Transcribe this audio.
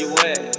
You at?